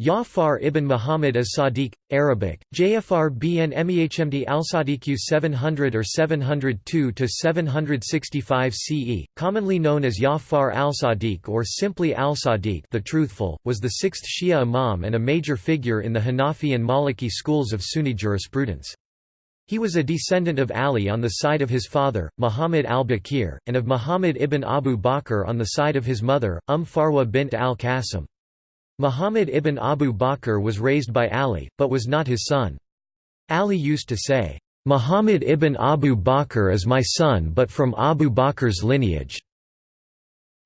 Ja'far ibn Muhammad as-Sadiq, Arabic, Jafar bn Mehmd al-Sadiq 700 or 702 to 765 CE, commonly known as Ja'far al-Sadiq or simply al-Sadiq the Truthful, was the sixth Shia imam and a major figure in the Hanafi and Maliki schools of Sunni jurisprudence. He was a descendant of Ali on the side of his father, Muhammad al-Baqir, and of Muhammad ibn Abu Bakr on the side of his mother, Umm Farwa bint al-Qasim. Muhammad ibn Abu Bakr was raised by Ali, but was not his son. Ali used to say, "'Muhammad ibn Abu Bakr is my son but from Abu Bakr's lineage'".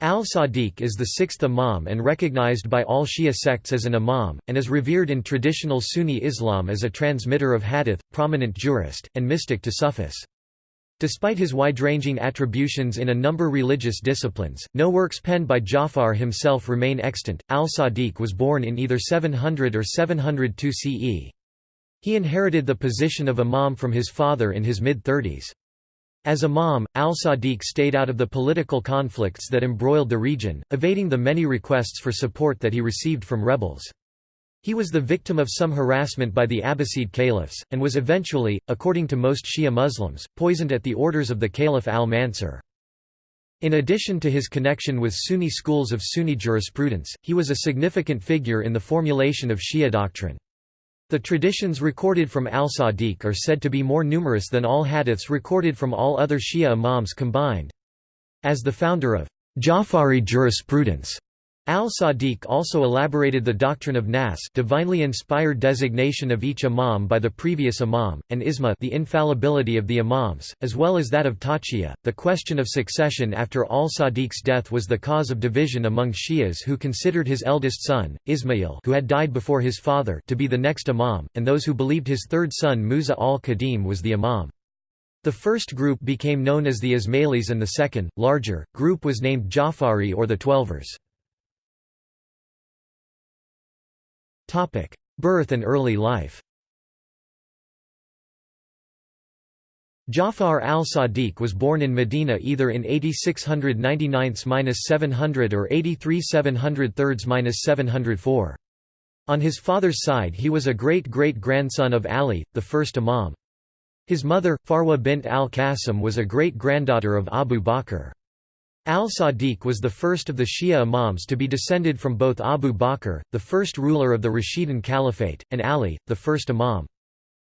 Al-Sadiq is the sixth imam and recognized by all Shia sects as an imam, and is revered in traditional Sunni Islam as a transmitter of hadith, prominent jurist, and mystic to Sufis. Despite his wide-ranging attributions in a number religious disciplines, no works penned by Ja'far himself remain extant. Al-Sadiq was born in either 700 or 702 CE. He inherited the position of imam from his father in his mid-thirties. As imam, al-Sadiq stayed out of the political conflicts that embroiled the region, evading the many requests for support that he received from rebels. He was the victim of some harassment by the Abbasid caliphs, and was eventually, according to most Shia Muslims, poisoned at the orders of the Caliph al-Mansur. In addition to his connection with Sunni schools of Sunni jurisprudence, he was a significant figure in the formulation of Shia doctrine. The traditions recorded from al-Sadiq are said to be more numerous than all hadiths recorded from all other Shia imams combined. As the founder of Ja'fari jurisprudence, Al-Sadiq also elaborated the doctrine of Nas divinely inspired designation of each imam by the previous imam, and Isma the infallibility of the imams, as well as that of Taqiyya. The question of succession after al-Sadiq's death was the cause of division among Shias who considered his eldest son, Ismail who had died before his father to be the next imam, and those who believed his third son Musa al-Kazim was the imam. The first group became known as the Ismailis and the second, larger, group was named Ja'fari or the Twelvers. Topic: Birth and early life. Ja'far al-Sadiq was born in Medina either in 8699–700 or 83 On his father's side he was a great-great-grandson of Ali, the first imam. His mother, Farwa bint al-Qasim was a great-granddaughter of Abu Bakr. Al-Sadiq was the first of the Shia imams to be descended from both Abu Bakr, the first ruler of the Rashidun Caliphate, and Ali, the first imam.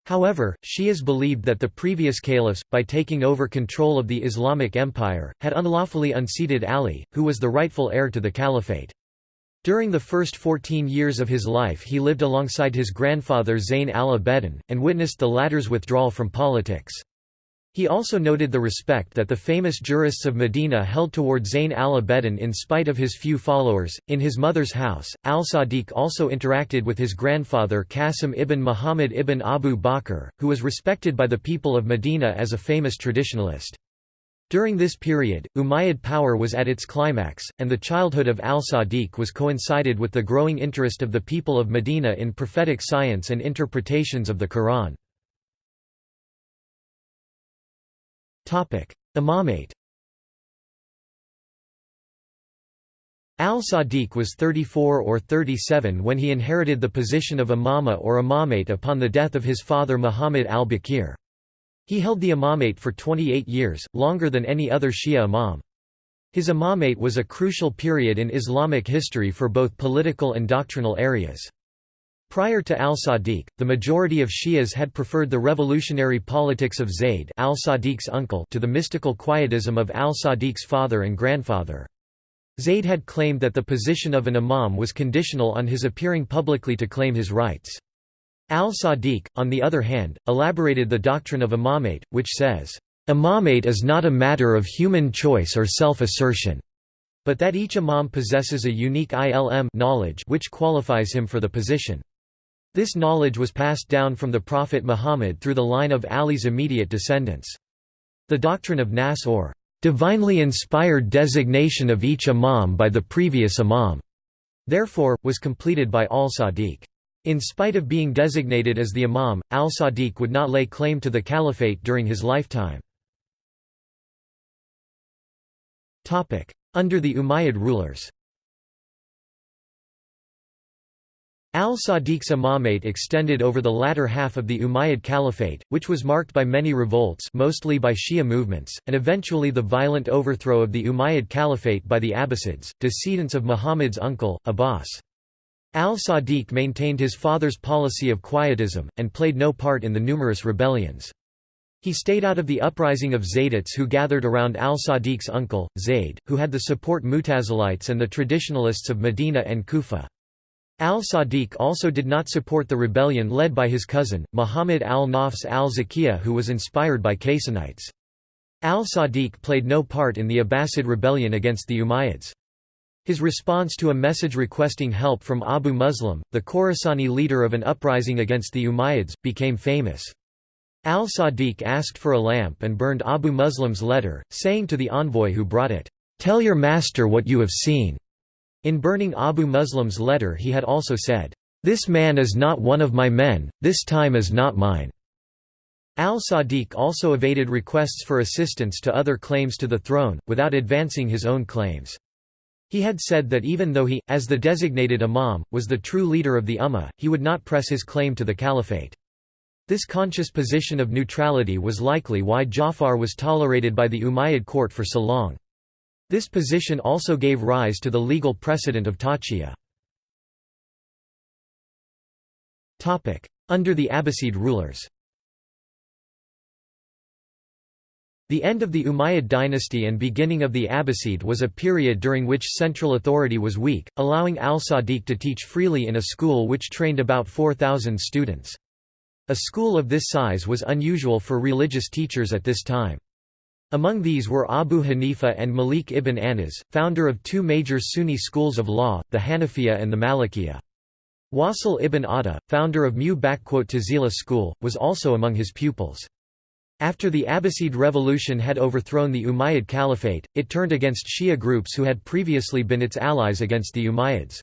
However, Shias believed that the previous caliphs, by taking over control of the Islamic Empire, had unlawfully unseated Ali, who was the rightful heir to the caliphate. During the first 14 years of his life he lived alongside his grandfather Zayn al-Abidin, and witnessed the latter's withdrawal from politics. He also noted the respect that the famous jurists of Medina held toward Zayn al-Abidin in spite of his few followers. In his mother's house, al-Sadiq also interacted with his grandfather Qasim ibn Muhammad ibn Abu Bakr, who was respected by the people of Medina as a famous traditionalist. During this period, Umayyad power was at its climax, and the childhood of al-Sadiq was coincided with the growing interest of the people of Medina in prophetic science and interpretations of the Quran. Imamate Al-Sadiq was 34 or 37 when he inherited the position of imama or imamate upon the death of his father Muhammad al-Baqir. He held the imamate for 28 years, longer than any other Shia imam. His imamate was a crucial period in Islamic history for both political and doctrinal areas. Prior to al-Sadiq, the majority of Shias had preferred the revolutionary politics of Zayd al-Sadiq's uncle to the mystical quietism of al-Sadiq's father and grandfather. Zayd had claimed that the position of an imam was conditional on his appearing publicly to claim his rights. Al-Sadiq, on the other hand, elaborated the doctrine of imamate, which says, "...imamate is not a matter of human choice or self-assertion." but that each imam possesses a unique ilm knowledge which qualifies him for the position. This knowledge was passed down from the Prophet Muhammad through the line of Ali's immediate descendants. The doctrine of Nas or divinely inspired designation of each imam by the previous imam, therefore, was completed by al-Sadiq. In spite of being designated as the imam, al-Sadiq would not lay claim to the caliphate during his lifetime. Under the Umayyad rulers Al-Sadiq's imamate extended over the latter half of the Umayyad Caliphate, which was marked by many revolts mostly by Shia movements, and eventually the violent overthrow of the Umayyad Caliphate by the Abbasids, descendants of Muhammad's uncle, Abbas. Al-Sadiq maintained his father's policy of quietism, and played no part in the numerous rebellions. He stayed out of the uprising of Zaydites who gathered around al-Sadiq's uncle, Zayd, who had the support Mutazilites and the traditionalists of Medina and Kufa. Al-Sadiq also did not support the rebellion led by his cousin, Muhammad al-Nafs al-Zakiyah who was inspired by Qaysanites. Al-Sadiq played no part in the Abbasid rebellion against the Umayyads. His response to a message requesting help from Abu Muslim, the Khorasani leader of an uprising against the Umayyads, became famous. Al-Sadiq asked for a lamp and burned Abu Muslim's letter, saying to the envoy who brought it, "'Tell your master what you have seen. In burning Abu Muslim's letter he had also said, "'This man is not one of my men, this time is not mine." Al-Sadiq also evaded requests for assistance to other claims to the throne, without advancing his own claims. He had said that even though he, as the designated imam, was the true leader of the ummah, he would not press his claim to the caliphate. This conscious position of neutrality was likely why Jafar was tolerated by the Umayyad court for so long. This position also gave rise to the legal precedent of taqiyya. Under the Abbasid rulers The end of the Umayyad dynasty and beginning of the Abbasid was a period during which central authority was weak, allowing al-Sadiq to teach freely in a school which trained about 4,000 students. A school of this size was unusual for religious teachers at this time. Among these were Abu Hanifa and Malik ibn Anas, founder of two major Sunni schools of law, the Hanafiya and the Malikiya. Wasil ibn Atta, founder of Mu'tazila school, was also among his pupils. After the Abbasid revolution had overthrown the Umayyad Caliphate, it turned against Shia groups who had previously been its allies against the Umayyads.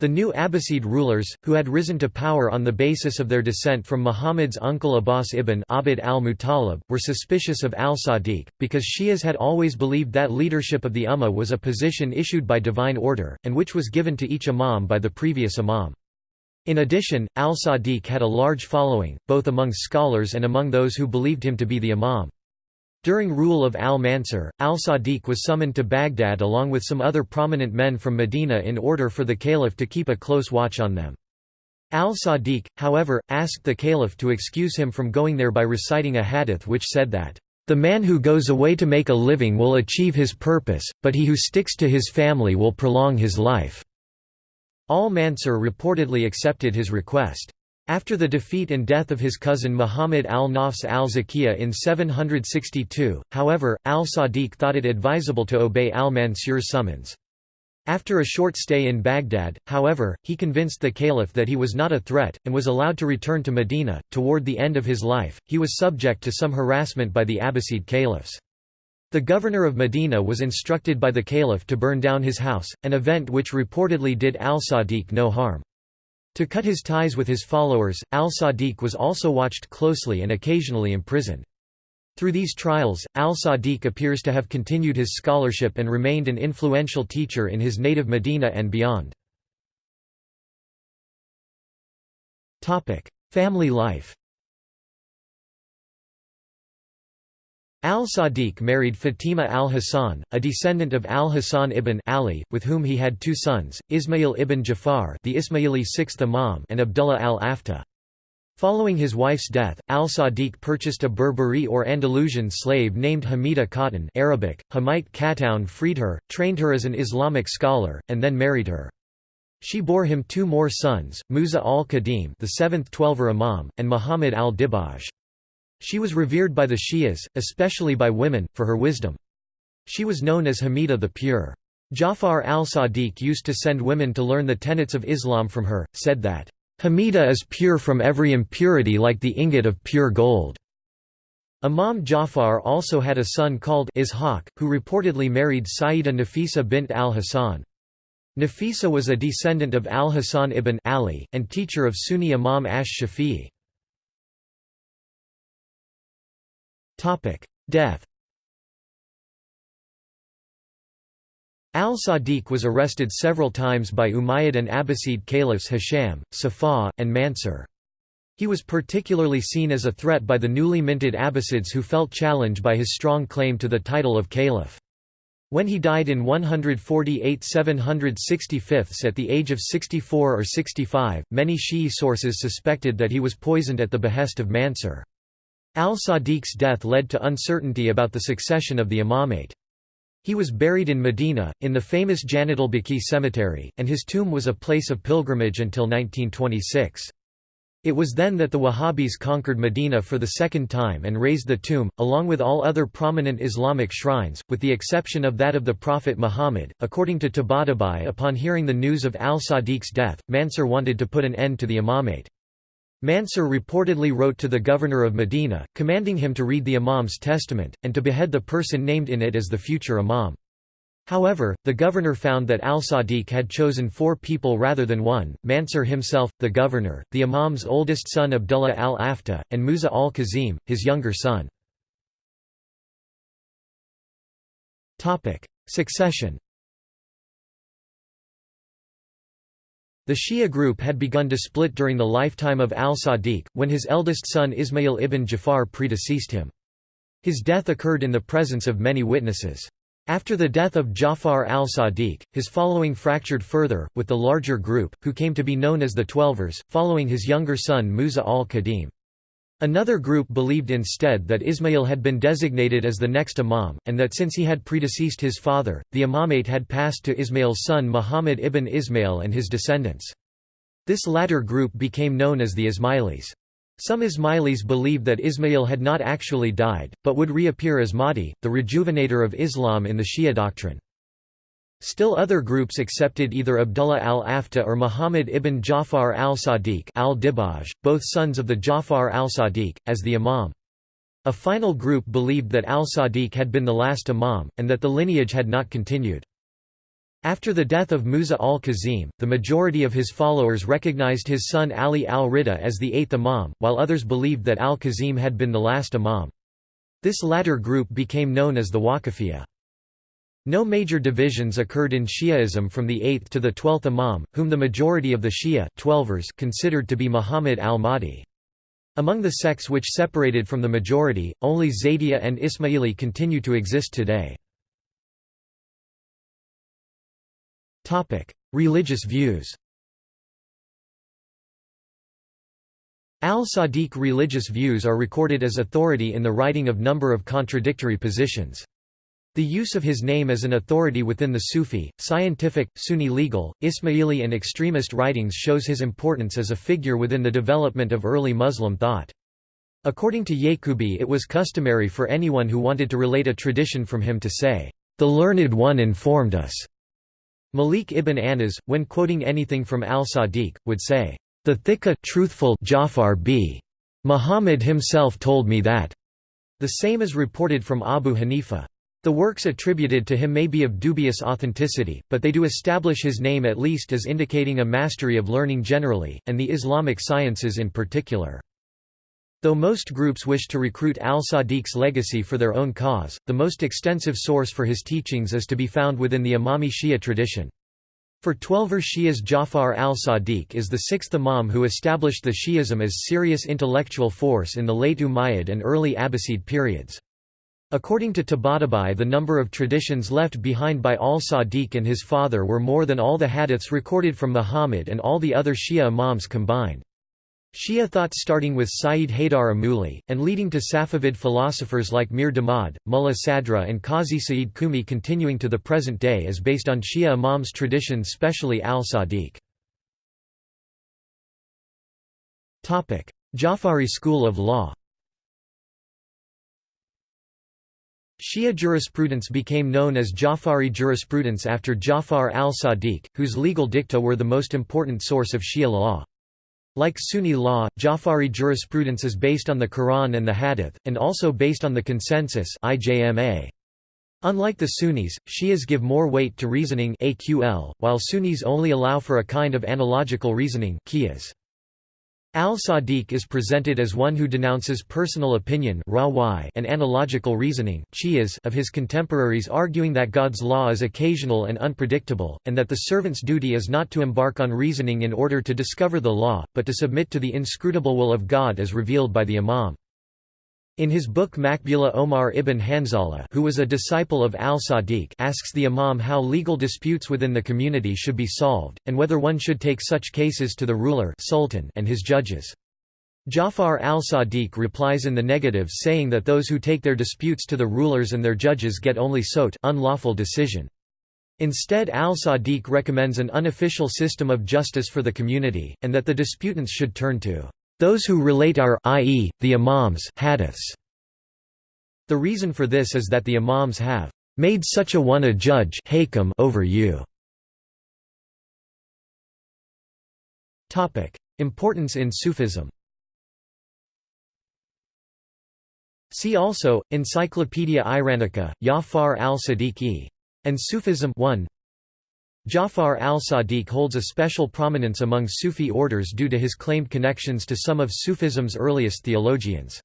The new Abbasid rulers, who had risen to power on the basis of their descent from Muhammad's uncle Abbas ibn Abd al-Muttalib, were suspicious of al-Sadiq, because Shias had always believed that leadership of the Ummah was a position issued by divine order, and which was given to each imam by the previous imam. In addition, al-Sadiq had a large following, both among scholars and among those who believed him to be the imam. During rule of al-Mansur, al-Sadiq was summoned to Baghdad along with some other prominent men from Medina in order for the caliph to keep a close watch on them. Al-Sadiq, however, asked the caliph to excuse him from going there by reciting a hadith which said that, "...the man who goes away to make a living will achieve his purpose, but he who sticks to his family will prolong his life." Al-Mansur reportedly accepted his request. After the defeat and death of his cousin Muhammad al-Nafs al-Zakiyah in 762, however, al-Sadiq thought it advisable to obey al-Mansur's summons. After a short stay in Baghdad, however, he convinced the caliph that he was not a threat, and was allowed to return to Medina. Toward the end of his life, he was subject to some harassment by the Abbasid caliphs. The governor of Medina was instructed by the caliph to burn down his house, an event which reportedly did al-Sadiq no harm. To cut his ties with his followers, al-Sadiq was also watched closely and occasionally imprisoned. Through these trials, al-Sadiq appears to have continued his scholarship and remained an influential teacher in his native Medina and beyond. Family life Al-Sadiq married Fatima al-Hasan, a descendant of al-Hasan ibn Ali, with whom he had two sons, Ismail ibn Jafar the Ismaili sixth imam and Abdullah al-Afta. Following his wife's death, al-Sadiq purchased a Berberi or Andalusian slave named Hamida Khatun Arabic, Hamite Katoun freed her, trained her as an Islamic scholar, and then married her. She bore him two more sons, Musa al-Kazim the seventh Twelver Imam, and Muhammad al-Dibaj. She was revered by the Shias, especially by women, for her wisdom. She was known as Hamida the Pure. Jafar al-Sadiq used to send women to learn the tenets of Islam from her, said that, "...Hamida is pure from every impurity like the ingot of pure gold." Imam Jafar also had a son called Ishaq, who reportedly married Sayyida Nafisa bint al-Hasan. Nafisa was a descendant of al-Hasan ibn Ali, and teacher of Sunni Imam Ash-Shafi'i. Death Al-Sadiq was arrested several times by Umayyad and Abbasid caliphs Hisham, Saffah, and Mansur. He was particularly seen as a threat by the newly minted Abbasids who felt challenged by his strong claim to the title of caliph. When he died in 148 765 at the age of 64 or 65, many Shi'i sources suspected that he was poisoned at the behest of Mansur. Al-Sadiq's death led to uncertainty about the succession of the imamate. He was buried in Medina, in the famous Jannat al-Baqi cemetery, and his tomb was a place of pilgrimage until 1926. It was then that the Wahhabis conquered Medina for the second time and razed the tomb, along with all other prominent Islamic shrines, with the exception of that of the Prophet Muhammad. According to Tabatabai, upon hearing the news of al Sadiq's death, Mansur wanted to put an end to the imamate. Mansur reportedly wrote to the governor of Medina, commanding him to read the imam's testament, and to behead the person named in it as the future imam. However, the governor found that al-Sadiq had chosen four people rather than one, Mansur himself, the governor, the imam's oldest son Abdullah al-Afta, and Musa al-Kazim, his younger son. Succession The Shia group had begun to split during the lifetime of al-Sadiq, when his eldest son Ismail ibn Jafar predeceased him. His death occurred in the presence of many witnesses. After the death of Jafar al-Sadiq, his following fractured further, with the larger group, who came to be known as the Twelvers, following his younger son Musa al-Kazim. Another group believed instead that Ismail had been designated as the next imam, and that since he had predeceased his father, the imamate had passed to Ismail's son Muhammad ibn Ismail and his descendants. This latter group became known as the Ismailis. Some Ismailis believe that Ismail had not actually died, but would reappear as Mahdi, the rejuvenator of Islam in the Shia doctrine. Still other groups accepted either Abdullah al-Afta or Muhammad ibn Jafar al-Sadiq al both sons of the Jafar al-Sadiq, as the imam. A final group believed that al-Sadiq had been the last imam, and that the lineage had not continued. After the death of Musa al-Kazim, the majority of his followers recognized his son Ali al-Rida as the eighth imam, while others believed that al-Kazim had been the last imam. This latter group became known as the Waqifiyya. No major divisions occurred in Shi'ism from the 8th to the 12th Imam, whom the majority of the Shia considered to be Muhammad al-Mahdi. Among the sects which separated from the majority, only Zaydiya and Ismaili continue to exist today. Religious views Al-Sadiq religious views are recorded as authority in the writing of number of contradictory positions. The use of his name as an authority within the Sufi, scientific, Sunni legal, Ismaili and extremist writings shows his importance as a figure within the development of early Muslim thought. According to Yaqubi it was customary for anyone who wanted to relate a tradition from him to say, "'The learned one informed us' Malik ibn Anas, when quoting anything from al-Sadiq, would say, "'The thika truthful Jafar b. Muhammad himself told me that." The same is reported from Abu Hanifa. The works attributed to him may be of dubious authenticity, but they do establish his name at least as indicating a mastery of learning generally, and the Islamic sciences in particular. Though most groups wish to recruit al-Sadiq's legacy for their own cause, the most extensive source for his teachings is to be found within the Imami Shia tradition. For Twelver Shias Jafar al-Sadiq is the sixth Imam who established the Shi'ism as serious intellectual force in the late Umayyad and early Abbasid periods. According to Tabatabai the number of traditions left behind by al-Sadiq and his father were more than all the hadiths recorded from Muhammad and all the other Shia Imams combined. Shia thought starting with Sayyid Haydar Amuli, and leading to Safavid philosophers like Mir Damad, Mullah Sadra and Qazi Sa'id Qumi continuing to the present day is based on Shia Imams tradition specially al-Sadiq. Jafari school of law Shia jurisprudence became known as Jafari jurisprudence after Jafar al-Sadiq, whose legal dicta were the most important source of Shia law. Like Sunni law, Jafari jurisprudence is based on the Quran and the Hadith, and also based on the consensus Unlike the Sunnis, Shias give more weight to reasoning while Sunnis only allow for a kind of analogical reasoning Al-Sadiq is presented as one who denounces personal opinion and analogical reasoning of his contemporaries arguing that God's law is occasional and unpredictable, and that the servant's duty is not to embark on reasoning in order to discover the law, but to submit to the inscrutable will of God as revealed by the Imam. In his book Maqbula Omar ibn Hanzala who was a disciple of al-Sadiq asks the Imam how legal disputes within the community should be solved, and whether one should take such cases to the ruler sultan and his judges. Jafar al-Sadiq replies in the negative saying that those who take their disputes to the rulers and their judges get only sot unlawful decision. Instead al-Sadiq recommends an unofficial system of justice for the community, and that the disputants should turn to those who relate are i.e., the imams hadiths. The reason for this is that the imams have made such a one a judge over you. Importance in Sufism See also, Encyclopaedia Iranica, Yafar al-Sadiqi. And Sufism 1 Jafar al-Sadiq holds a special prominence among Sufi orders due to his claimed connections to some of Sufism's earliest theologians.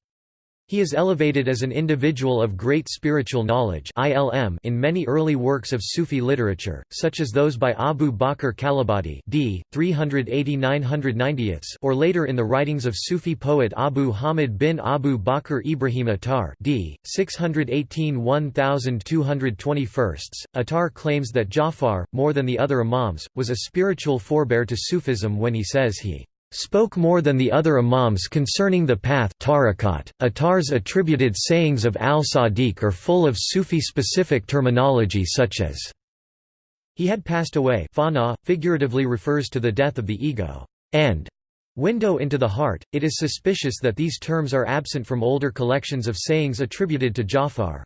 He is elevated as an individual of great spiritual knowledge in many early works of Sufi literature, such as those by Abu Bakr Kalabadi d. 380 or later in the writings of Sufi poet Abu Hamid bin Abu Bakr Ibrahim Attar d. 618 1221. Attar claims that Jafar, more than the other imams, was a spiritual forebear to Sufism when he says he spoke more than the other imams concerning the path tariqat. Attar's attributed sayings of al-Sadiq are full of Sufi-specific terminology such as he had passed away fana, figuratively refers to the death of the ego, and window into the heart. It is suspicious that these terms are absent from older collections of sayings attributed to Jafar.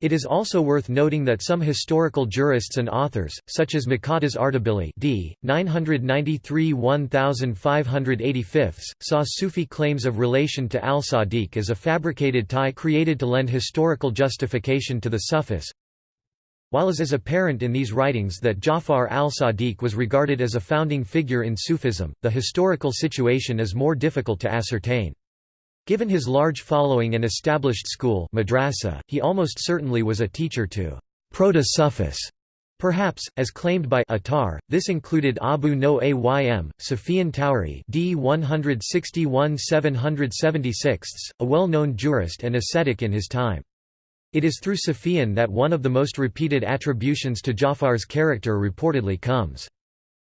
It is also worth noting that some historical jurists and authors, such as Muqaddas Ardabili d. 993–1585, saw Sufi claims of relation to al-Sadiq as a fabricated tie created to lend historical justification to the Sufis. While it is apparent in these writings that Jafar al-Sadiq was regarded as a founding figure in Sufism, the historical situation is more difficult to ascertain. Given his large following and established school madrasa, he almost certainly was a teacher to proto-Sufis. Perhaps, as claimed by Attar, this included Abu Nu'aym, Sufyan Thawri d. 161–776, a well-known jurist and ascetic in his time. It is through Sufyan that one of the most repeated attributions to Jafar's character reportedly comes.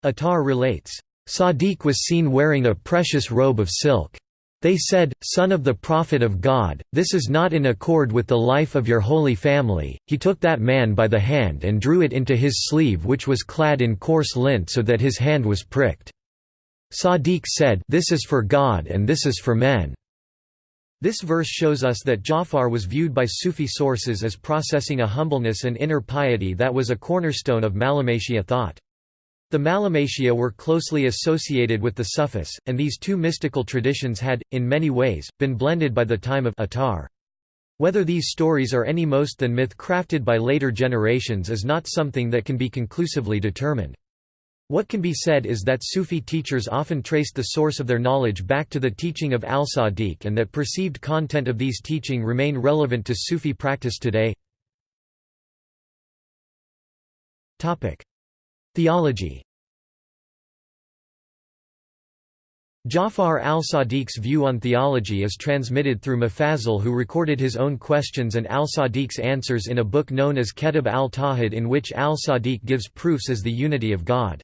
Attar relates, Sadiq was seen wearing a precious robe of silk. They said, Son of the Prophet of God, this is not in accord with the life of your holy family. He took that man by the hand and drew it into his sleeve which was clad in coarse lint so that his hand was pricked. Sadiq said, This is for God and this is for men. This verse shows us that Jafar was viewed by Sufi sources as processing a humbleness and inner piety that was a cornerstone of Malamatiyya thought. The Malamatiyya were closely associated with the Sufis, and these two mystical traditions had, in many ways, been blended by the time of Attar. Whether these stories are any most than myth crafted by later generations is not something that can be conclusively determined. What can be said is that Sufi teachers often traced the source of their knowledge back to the teaching of al-Sadiq and that perceived content of these teaching remain relevant to Sufi practice today. Theology Jafar al-Sadiq's view on theology is transmitted through Mufazzal who recorded his own questions and al-Sadiq's answers in a book known as Kitab al-Tawhid in which al-Sadiq gives proofs as the unity of God.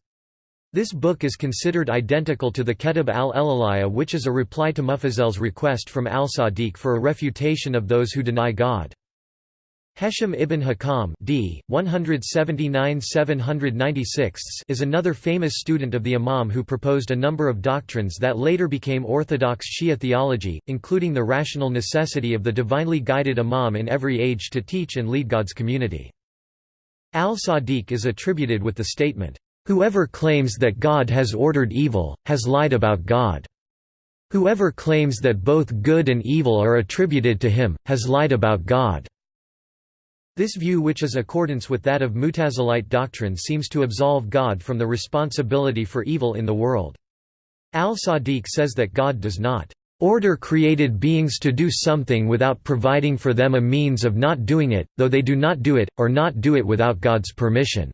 This book is considered identical to the Kitab al-Ilahiyya which is a reply to Mufazzal's request from al-Sadiq for a refutation of those who deny God. Hesham ibn Hakam d. 179 is another famous student of the Imam who proposed a number of doctrines that later became orthodox Shia theology, including the rational necessity of the divinely guided Imam in every age to teach and lead God's community. Al-Sadiq is attributed with the statement, "'Whoever claims that God has ordered evil, has lied about God. Whoever claims that both good and evil are attributed to him, has lied about God.' This view which is accordance with that of Mutazilite doctrine seems to absolve God from the responsibility for evil in the world. Al-Sadiq says that God does not order created beings to do something without providing for them a means of not doing it, though they do not do it, or not do it without God's permission."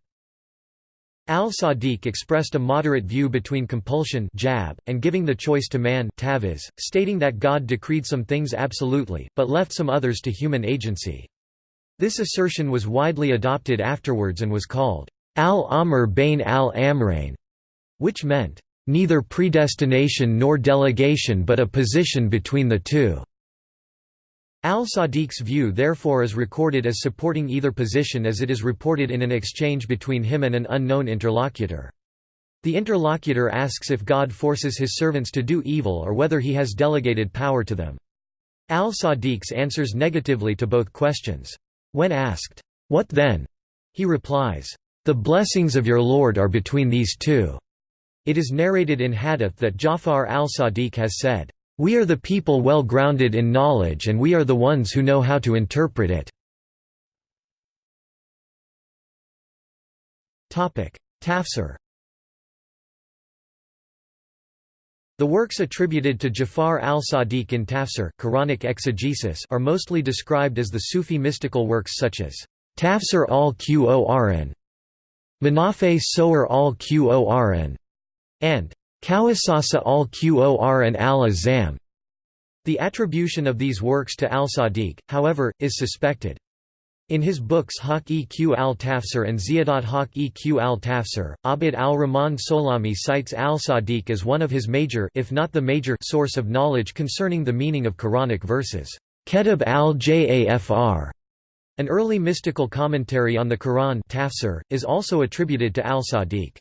Al-Sadiq expressed a moderate view between compulsion jab, and giving the choice to man taviz, stating that God decreed some things absolutely, but left some others to human agency. This assertion was widely adopted afterwards and was called al-amr bain al-amrain, which meant, neither predestination nor delegation but a position between the two. Al-Sadiq's view therefore is recorded as supporting either position as it is reported in an exchange between him and an unknown interlocutor. The interlocutor asks if God forces his servants to do evil or whether he has delegated power to them. Al-Sadiq's answers negatively to both questions. When asked, "'What then?' he replies, "'The blessings of your Lord are between these two. It is narrated in hadith that Ja'far al-Sadiq has said, "'We are the people well grounded in knowledge and we are the ones who know how to interpret it." Tafsir The works attributed to Jafar al-Sadiq in Tafsir Quranic exegesis are mostly described as the Sufi mystical works such as Tafsir al-Qur'an, Manafe Sower al-Qur'an, and Kawasasa al-Qur'an al-Azam. The attribution of these works to al-Sadiq, however, is suspected. In his books Haqa'iq al-Tafsir and Ziyadat Haqa'iq al-Tafsir, Abd al-Rahman Sulami cites al-Sadiq as one of his major if not the major source of knowledge concerning the meaning of Quranic verses. Kitab al-Jafr, an early mystical commentary on the Quran tafsir, is also attributed to al-Sadiq.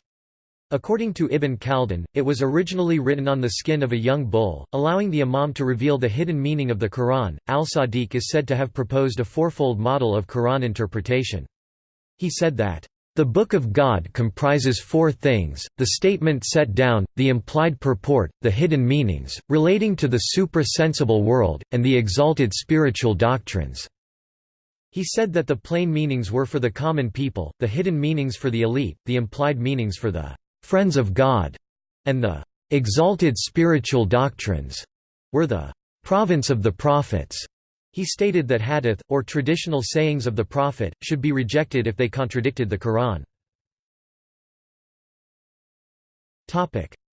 According to Ibn Khaldun, it was originally written on the skin of a young bull, allowing the imam to reveal the hidden meaning of the Quran. Al-Sadiq is said to have proposed a fourfold model of Quran interpretation. He said that, "...the Book of God comprises four things, the statement set down, the implied purport, the hidden meanings, relating to the supra-sensible world, and the exalted spiritual doctrines." He said that the plain meanings were for the common people, the hidden meanings for the elite, the implied meanings for the friends of God, and the exalted spiritual doctrines were the province of the prophets. He stated that hadith, or traditional sayings of the Prophet, should be rejected if they contradicted the Quran.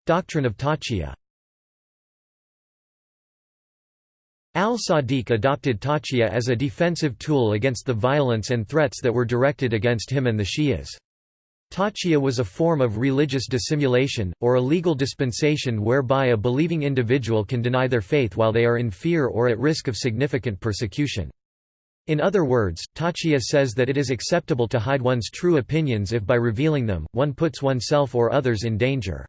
Doctrine of Taqiyya Al-Sadiq adopted Taqiyya as a defensive tool against the violence and threats that were directed against him and the Shias. Taqiyya was a form of religious dissimulation, or a legal dispensation whereby a believing individual can deny their faith while they are in fear or at risk of significant persecution. In other words, Taqiyya says that it is acceptable to hide one's true opinions if by revealing them, one puts oneself or others in danger.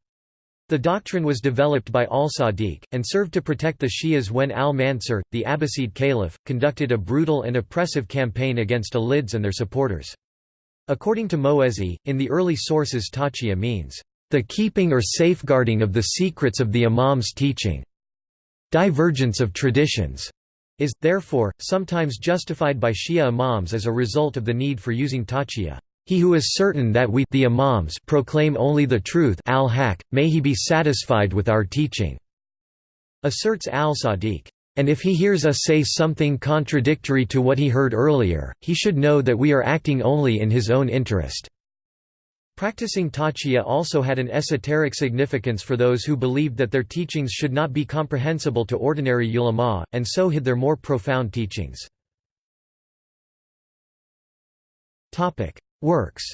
The doctrine was developed by al-Sadiq, and served to protect the Shias when al-Mansur, the Abbasid caliph, conducted a brutal and oppressive campaign against Alids and their supporters. According to Moezi, in the early sources taqiyya means, "...the keeping or safeguarding of the secrets of the imam's teaching." Divergence of traditions is, therefore, sometimes justified by Shia imams as a result of the need for using taqiyya. He who is certain that we the imams proclaim only the truth al-haq, may he be satisfied with our teaching," asserts al-Sadiq. And if he hears us say something contradictory to what he heard earlier, he should know that we are acting only in his own interest." Practicing taqiyya also had an esoteric significance for those who believed that their teachings should not be comprehensible to ordinary ulama, and so hid their more profound teachings. Works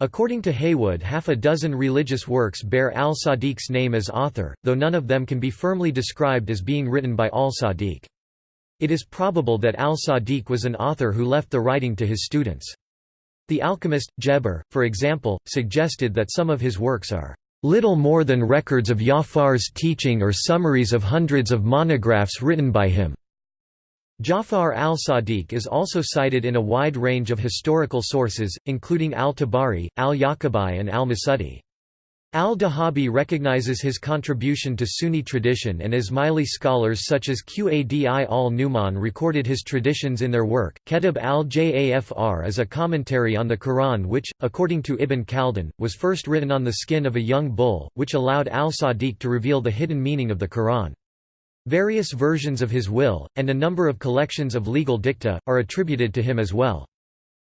According to Haywood half a dozen religious works bear al-Sadiq's name as author, though none of them can be firmly described as being written by al-Sadiq. It is probable that al-Sadiq was an author who left the writing to his students. The alchemist, Jabir, for example, suggested that some of his works are little more than records of Jafar's teaching or summaries of hundreds of monographs written by him. Jafar al-Sadiq is also cited in a wide range of historical sources, including al-Tabari, al-Yaqubi and al-Masudi. Al-Dahabi recognizes his contribution to Sunni tradition and Ismaili scholars such as Qadi al-Numan recorded his traditions in their work. Kitab al-Jafr is a commentary on the Quran which, according to Ibn Khaldun, was first written on the skin of a young bull, which allowed al-Sadiq to reveal the hidden meaning of the Quran. Various versions of his will, and a number of collections of legal dicta, are attributed to him as well.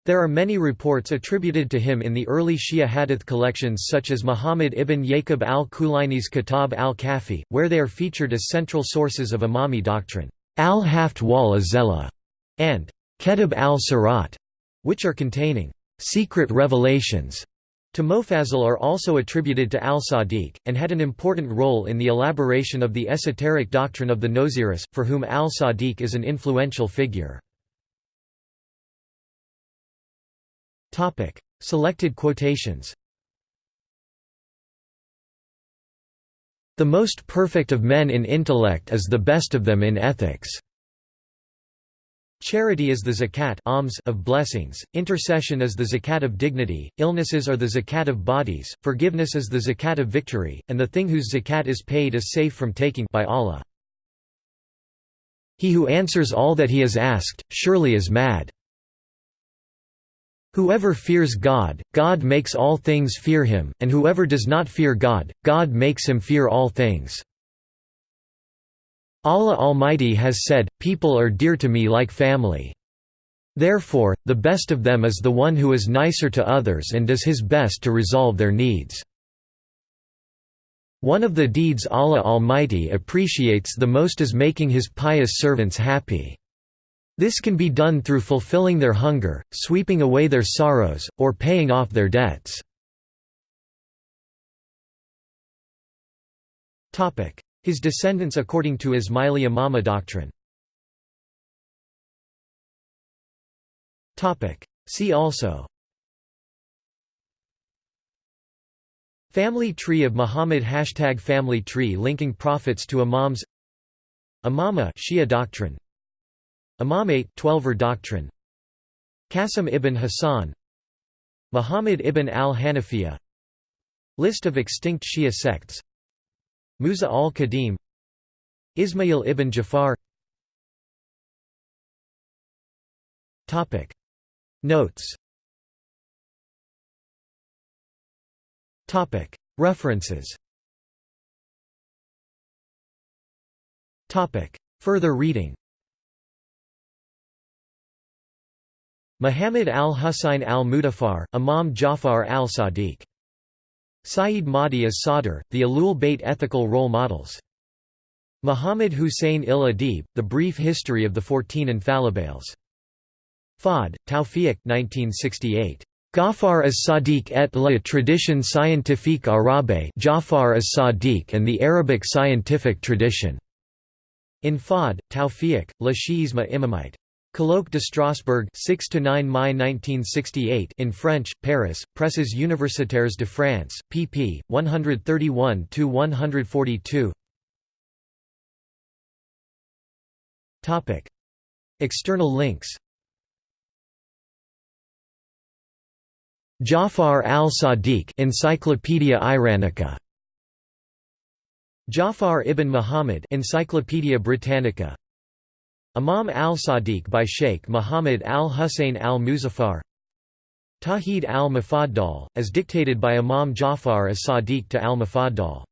There are many reports attributed to him in the early Shia hadith collections such as Muhammad ibn Yaqub al-Kulaini's Kitab al-Kafi, where they are featured as central sources of Imami doctrine, al-Haft wal Azella, and Kitab al-Sirat, which are containing secret revelations to Mofazil are also attributed to al-Sadiq, and had an important role in the elaboration of the esoteric doctrine of the Nusayris, for whom al-Sadiq is an influential figure. Selected quotations The most perfect of men in intellect is the best of them in ethics. Charity is the zakat alms of blessings, intercession is the zakat of dignity, illnesses are the zakat of bodies, forgiveness is the zakat of victory, and the thing whose zakat is paid is safe from taking by Allah. He who answers all that he is asked, surely is mad. Whoever fears God, God makes all things fear him, and whoever does not fear God, God makes him fear all things. Allah Almighty has said, People are dear to me like family. Therefore, the best of them is the one who is nicer to others and does his best to resolve their needs. One of the deeds Allah Almighty appreciates the most is making his pious servants happy. This can be done through fulfilling their hunger, sweeping away their sorrows, or paying off their debts. His descendants according to Ismaili Imama doctrine. See also. Family tree of Muhammad Hashtag Family tree linking prophets to Imams. Imama Shia doctrine. Imamate Twelver doctrine. Qasim ibn Hassan. Muhammad ibn al-Hanafiya List of extinct Shia sects Musa al-Kazim Ismail ibn Jafar. Notes. References. Further reading. Muhammad al-Husayn al-Muzaffar, Imam Jafar al-Sadiq. Sayyid Mahdi as Sadr, the Ahlul Bayt ethical role models. Muhammad Hussein il Adib, The Brief History of the Fourteen Infallibles. Fahd, Tawfiq 1968. Ghaffar as Sadiq et la tradition scientifique arabe Jafar as Sadiq and the Arabic scientific tradition. In Fahd, Tawfiq, La Shi'isma Imamite. Colloque de Strasbourg 6 to 9 Mai 1968 in French, Paris, Presses universitaires de France, pp. 131 to 142. Topic: External links. Jafar al-Sadiq Encyclopaedia Iranica Jafar ibn Muhammad Encyclopaedia Britannica Imam al-Sadiq by Sheikh Muhammad al-Hussein al-Muzaffar Tawhid al-Mufaddal, as dictated by Imam Jafar as-Sadiq to al-Mufaddal